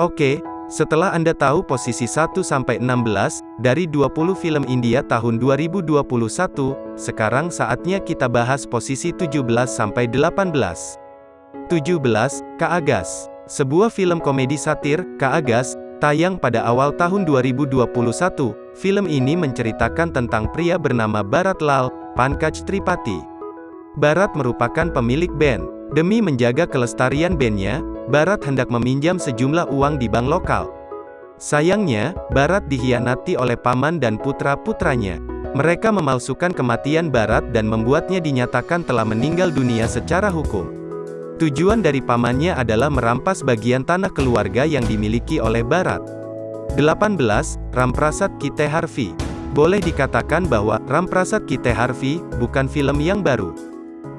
Oke, setelah Anda tahu posisi 1-16 dari 20 film India tahun 2021, sekarang saatnya kita bahas posisi 17-18. 17. Kak Agas. Sebuah film komedi satir, Kak Agas, tayang pada awal tahun 2021. Film ini menceritakan tentang pria bernama Bharat Lal, Pankaj Tripathi. Bharat merupakan pemilik band. Demi menjaga kelestarian bandnya, Barat hendak meminjam sejumlah uang di bank lokal. Sayangnya, Barat dikhianati oleh paman dan putra-putranya. Mereka memalsukan kematian Barat dan membuatnya dinyatakan telah meninggal dunia secara hukum. Tujuan dari pamannya adalah merampas bagian tanah keluarga yang dimiliki oleh Barat. 18. Ramprasat Kite Harvey Boleh dikatakan bahwa Ramprasat Kite Harvey bukan film yang baru.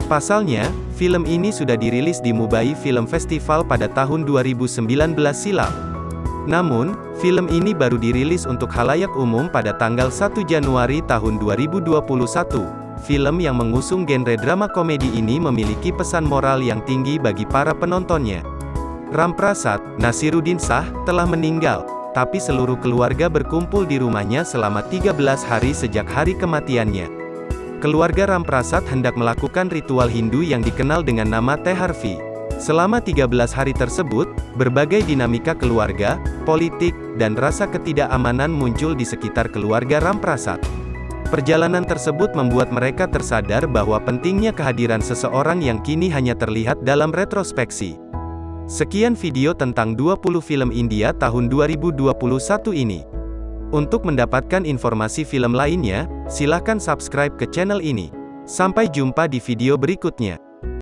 Pasalnya, film ini sudah dirilis di Mumbai Film Festival pada tahun 2019 silam. Namun, film ini baru dirilis untuk halayak umum pada tanggal 1 Januari tahun 2021. Film yang mengusung genre drama komedi ini memiliki pesan moral yang tinggi bagi para penontonnya. Ramprasad, Nasiruddin Shah, telah meninggal, tapi seluruh keluarga berkumpul di rumahnya selama 13 hari sejak hari kematiannya. Keluarga Ramprasad hendak melakukan ritual Hindu yang dikenal dengan nama Teharvi. Selama 13 hari tersebut, berbagai dinamika keluarga, politik, dan rasa ketidakamanan muncul di sekitar keluarga Ramprasad. Perjalanan tersebut membuat mereka tersadar bahwa pentingnya kehadiran seseorang yang kini hanya terlihat dalam retrospeksi. Sekian video tentang 20 film India tahun 2021 ini. Untuk mendapatkan informasi film lainnya, silahkan subscribe ke channel ini. Sampai jumpa di video berikutnya.